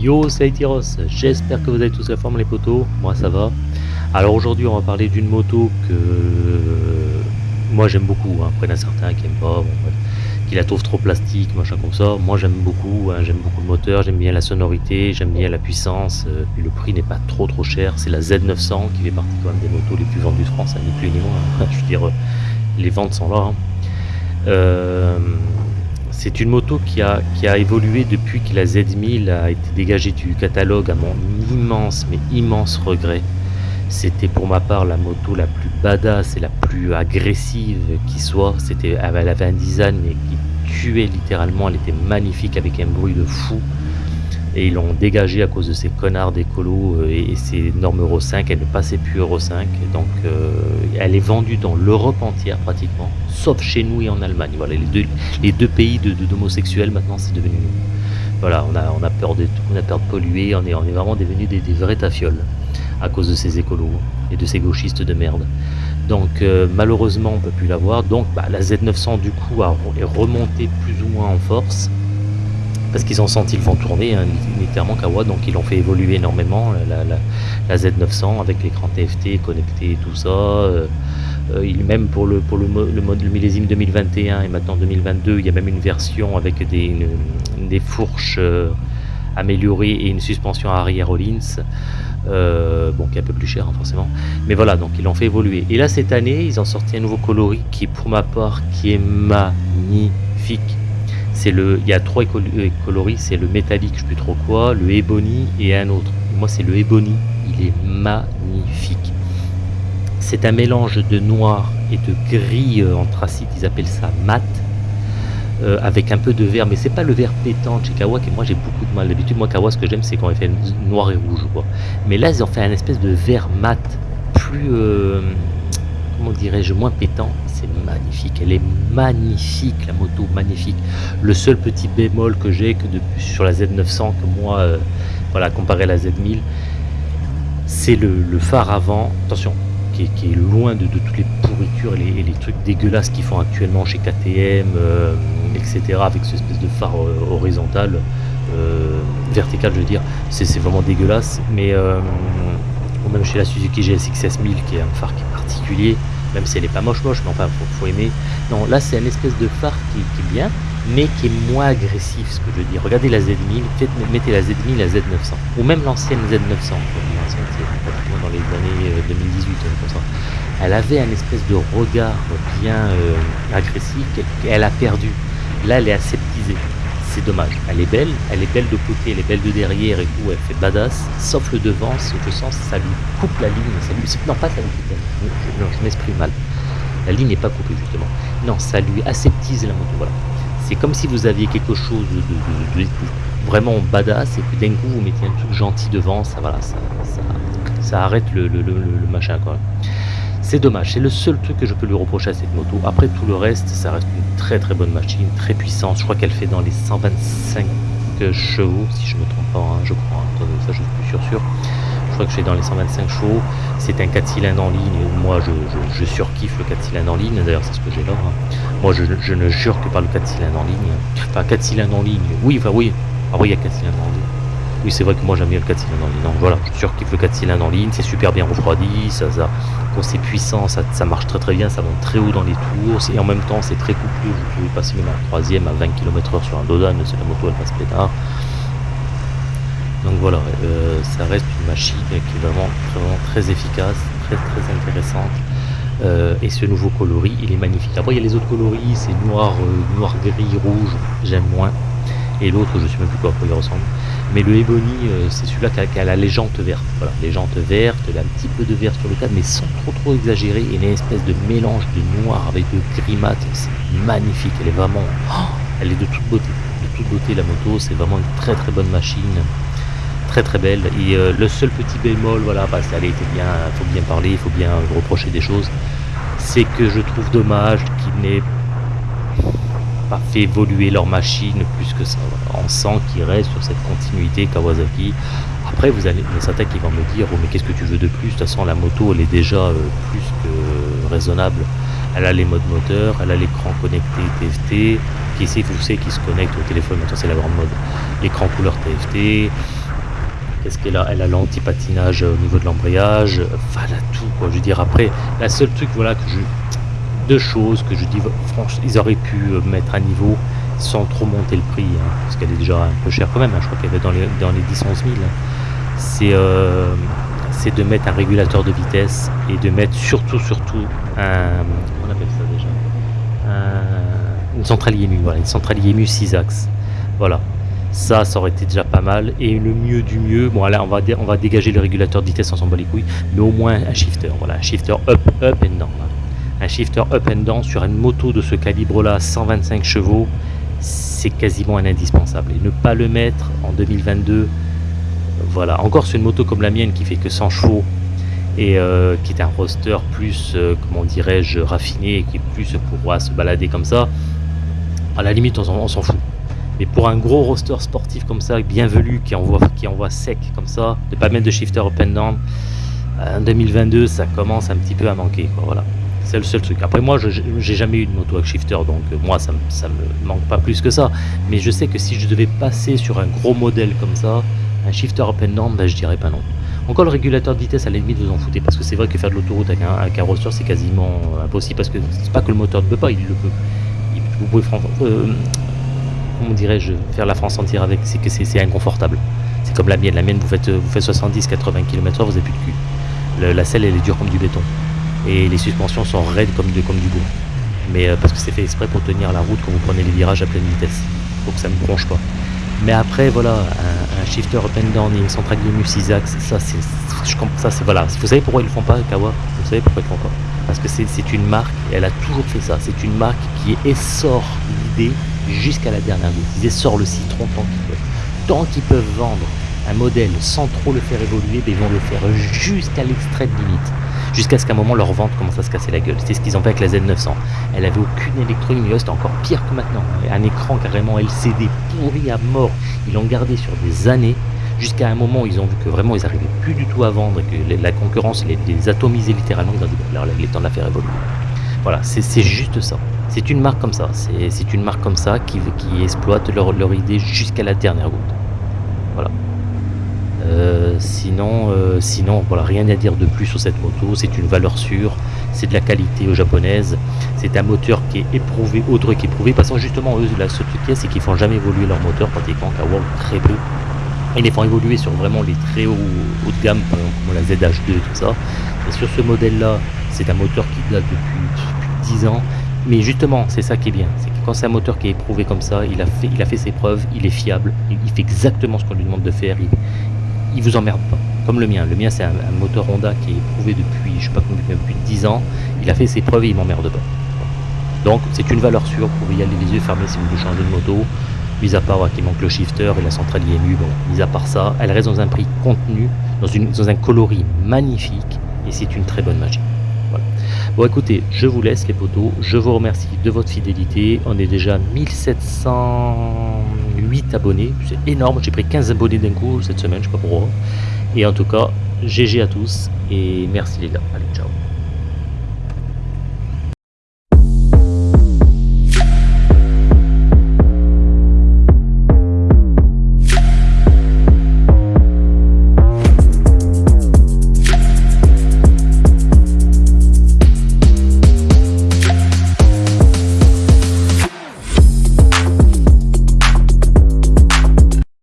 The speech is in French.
Yo, c'est Aitiros, j'espère que vous avez tous la forme les potos, moi ça va. Alors aujourd'hui on va parler d'une moto que moi j'aime beaucoup, hein. après il y en a certains qui aiment pas, bon, qui la trouvent trop plastique, machin comme ça. Moi j'aime beaucoup, hein. j'aime beaucoup le moteur, j'aime bien la sonorité, j'aime bien la puissance, euh, puis le prix n'est pas trop trop cher. C'est la Z900 qui fait partie quand même des motos les plus vendues de France, hein, ni plus ni moins. Je veux dire, les ventes sont là. Euh, c'est une moto qui a, évolué depuis que la Z1000 a été dégagée du catalogue à mon immense, mais immense regret. C'était pour ma part la moto la plus badass et la plus agressive qui soit. Elle avait un design qui tuait littéralement, elle était magnifique avec un bruit de fou et ils l'ont dégagé à cause de ces connards d'écolo euh, et, ces normes Euro 5, elle ne passait plus Euro 5, donc euh, elle est vendue dans l'Europe entière pratiquement, sauf chez nous et en Allemagne. Voilà, les deux, pays d'homosexuels maintenant c'est devenu voilà, on a, peur de on a peur de polluer, on est, on est vraiment devenu des, vrais tafioles à cause de ces écolos et de ces gauchistes de merde. Donc euh, malheureusement on peut plus l'avoir. Donc bah, la Z900 du coup a, est remontée plus ou moins en force parce qu'ils ont senti le vent tourner, hein, littéralement Kawa, donc ils l'ont fait évoluer énormément, la, Z900 avec l'écran TFT connecté et tout ça. Euh, euh, même pour le mode millésime 2021 et maintenant 2022, il y a même une version avec des, des fourches euh, améliorées et une suspension arrière Rollins. bon, qui est un peu plus cher hein, forcément. Mais voilà, donc ils l'ont fait évoluer. Et là, cette année, ils ont sorti un nouveau coloris qui, pour ma part, qui est magnifique le, il y a trois euh, coloris, c'est le métallique, je sais plus trop quoi, le ebony et un autre. Moi, c'est le ebony, il est magnifique. C'est un mélange de noir et de gris euh, anthracite, ils appellent ça mat, euh, avec un peu de vert, mais c'est pas le vert pétant de chez Kawa, que moi j'ai beaucoup de mal. D'habitude, moi, Kawa, ce que j'aime, c'est quand il fait noir et rouge. Mais là, ils ont fait un espèce de vert mat, plus, comment dirais-je, moins pétant, c'est magnifique, elle est magnifique la moto, magnifique. Le seul petit bémol que j'ai que depuis sur la Z900 que moi, euh, voilà, comparé à la Z1000, c'est le, phare avant, attention, qui est, loin de, toutes les pourritures et les, trucs dégueulasses qu'ils font actuellement chez KTM, euh, etc. Avec ce espèce de phare euh, horizontal, vertical je veux dire, c'est vraiment dégueulasse, mais même chez la Suzuki GSX S1000 qui est un phare qui est même si elle n'est pas moche moche, mais enfin, faut, aimer. Non, là, c'est une espèce de phare qui, est bien, mais qui est moins agressif, ce que je dire. Regardez la Z1000, faites, mettez la Z1000, la Z900, ou même l'ancienne Z900, dans les années 2018, euh, comme ça. Elle avait un espèce de regard bien euh, agressif qu'elle a perdu. Là, elle est aseptisée dommage. Elle est belle, elle est belle de côté, elle est belle de derrière et tout, elle fait badass, sauf le devant, je sens, ça lui coupe la ligne, ça lui... non pas ça lui non, je m'exprime mal. La ligne n'est pas coupée justement. Non, ça lui aseptise la moto, voilà. C'est comme si vous aviez quelque chose de, vraiment badass et puis d'un coup vous mettez un truc gentil devant, ça voilà, ça, ça, arrête le, le, machin quoi. C'est dommage, c'est le seul truc que je peux lui reprocher à cette moto. Après tout le reste, ça reste une très très bonne machine, très puissante. Je crois qu'elle fait dans les 125 chevaux, si je ne me trompe pas, hein, je crois. Hein. ça je suis plus sûr sûr. Je crois que je suis dans les 125 chevaux. C'est un 4 cylindres en ligne. Moi je, je, surkiffe le 4 cylindres en ligne, d'ailleurs c'est ce que j'ai là. Hein. Moi je, ne jure que par le 4 cylindres en ligne. Enfin 4 cylindres en ligne, oui, enfin oui. Ah oui, il y a 4 cylindres en ligne. Oui, c'est vrai que moi j'aime bien le 4 cylindres en ligne. Donc voilà, je suis sûr qu'il le 4 cylindres en ligne, c'est super bien refroidi, ça, quand c'est puissant, ça, ça, marche très très bien, ça monte très haut dans les tours, et en même temps c'est très couplé, vous pouvez passer même en troisième à 20 km/h sur un Dodan, c'est la moto elle passe pétard. Donc voilà, euh, ça reste une machine qui est vraiment, vraiment très efficace, très très intéressante. Euh, et ce nouveau coloris, il est magnifique. Après, il y a les autres coloris, c'est noir, euh, noir, gris, rouge, j'aime moins. Et l'autre, je ne sais même plus quoi, quoi il ressemble. Mais le Ebony, euh, c'est celui-là qui a, la légende verte. Voilà, légende verte, un petit peu de vert sur le cadre, mais sans trop trop exagérer. A une espèce de mélange de noir avec de gris mat. C'est magnifique, elle est vraiment... Oh, elle est de toute beauté. De toute beauté, la moto, c'est vraiment une très très bonne machine. Très très belle. Et euh, le seul petit bémol, voilà, parce qu'elle était bien, il faut bien parler, il faut bien reprocher des choses, c'est que je trouve dommage qu'il n'ait pas fait évoluer leur machine plus que ça. On sent qu'ils sur cette continuité Kawasaki. Après, vous allez, il y qui vont me dire, oh, mais qu'est-ce que tu veux de plus? De toute façon, la moto, elle est déjà euh, plus que raisonnable. Elle a les modes moteur, elle a l'écran connecté TFT, qui ici, vous savez, qui se connecte au téléphone, maintenant c'est la grande mode. L'écran couleur TFT, Qu'est-ce qu'elle a? Elle a l'anti-patinage au niveau de l'embrayage. Enfin, elle tout, quoi. Je veux dire, après, la seule truc, voilà, que je... Deux choses que je dis, franchement, ils auraient pu euh, mettre à niveau sans trop monter le prix, hein, parce qu'elle est déjà un peu chère quand même. Hein. je crois qu'elle est dans les, dans les 10-11 000. C'est... Euh, c'est de mettre un régulateur de vitesse et de mettre surtout, surtout un. On appelle ça déjà? Centrale IMU, voilà, une centrale IMU 6 axes. Voilà. Ça, ça aurait été déjà pas mal. Et le mieux du mieux, bon là on va, on dégager le régulateur de vitesse, on s'en bat les couilles, mais au moins un shifter, voilà, un shifter up, up and down. Un shifter up and down sur une moto de ce calibre-là, 125 chevaux, c'est quasiment un indispensable. Et ne pas le mettre en 2022, voilà, encore sur une moto comme la mienne qui fait que 100 chevaux et euh, qui est un roster plus, euh, comment dirais-je, raffiné, qui est plus pour se balader comme ça, à la limite on s'en fout. Mais pour un gros roster sportif comme ça, bienvenu, qui envoie, qui envoie sec comme ça, de pas mettre de shifter up and down, en 2022 ça commence un petit peu à manquer. voilà. C'est le seul truc. Après moi, je j'ai jamais eu de moto avec shifter, donc euh, moi ça, ça me manque pas plus que ça. Mais je sais que si je devais passer sur un gros modèle comme ça, un shifter and down, ben, je dirais pas non. Encore le régulateur de vitesse, à la limite, vous en foutez, parce que c'est vrai que faire de l'autoroute avec un, roster, c'est quasiment euh, impossible, parce que c'est pas que le moteur ne peut pas, il le peut. vous pouvez, euh, comment faire la France entière avec, c'est que c'est inconfortable. C'est comme la mienne, la mienne, vous faites, vous faites 70-80 km/h, vous n'avez plus de cul. la selle, elle est dure comme du béton. Et les suspensions sont raides comme, de, du bois. Mais euh, parce que c'est fait exprès pour tenir la route quand vous prenez les virages à pleine vitesse. Donc ça ne bronche pas. Mais après, voilà, un, shifter up and down et une centrale IMU 6 axes, ça c'est, voilà. Vous savez pourquoi ils le font pas, Kawa? Vous savez pourquoi ils le font pas? Parce que c'est une marque, elle a toujours fait ça, c'est une marque qui essore l'idée jusqu'à la dernière goutte. Ils essorent le citron tant qu'ils peuvent. Tant qu'ils peuvent vendre un modèle sans trop le faire évoluer, ben, ils vont le faire jusqu'à l'extrême limite jusqu'à ce qu'à un moment leur vente commence à se casser la gueule. C'est ce qu'ils ont fait avec la Z900. Elle avait aucune électronique, mais c'était encore pire que maintenant. Un écran carrément LCD pourri à mort. Ils l'ont gardé sur des années, jusqu'à un moment où ils ont vu que vraiment ils n'arrivaient plus du tout à vendre et que la concurrence les, atomisait littéralement. Ils ont dit, là, il est temps de la faire évoluer. Voilà, c'est juste ça. C'est une marque comme ça. C'est une marque comme ça qui, qui exploite leur, leur idée jusqu'à la dernière goutte. Voilà. Euh, sinon, euh, sinon voilà, rien à dire de plus sur cette moto. C'est une valeur sûre, c'est de la qualité aux japonaise. C'est un moteur qui est éprouvé, autre qu'éprouvé. Parce que justement, eux, la seule truc c'est qu'ils font jamais évoluer leur moteur pratiquement qu'à World très peu. Ils les font évoluer sur vraiment les très hauts, haut de gamme, comme la ZH2 et tout ça. Et sur ce modèle-là, c'est un moteur qui date depuis, 10 ans. Mais justement, c'est ça qui est bien. C'est que quand c'est un moteur qui est éprouvé comme ça, il a fait, ses preuves, il est fiable, il, fait exactement ce qu'on lui demande de faire vous emmerde pas. Comme le mien. Le mien, c'est un, moteur Honda qui est éprouvé depuis, je sais pas combien, depuis 10 ans. Il a fait ses preuves et il m'emmerde pas. Donc, c'est une valeur sûre. Vous pouvez y aller les yeux fermés si vous voulez changer de moto. Mis à part qu'il manque le shifter et la centrale IMU, bon, mis à part ça, elle reste dans un prix contenu, dans, une, dans un coloris magnifique, et c'est une très bonne magie. Bon écoutez, je vous laisse les potos, je vous remercie de votre fidélité, on est déjà 1708 abonnés, c'est énorme, j'ai pris 15 abonnés d'un coup cette semaine, je sais pas pourquoi. Et en tout cas, GG à tous et merci les gars, allez ciao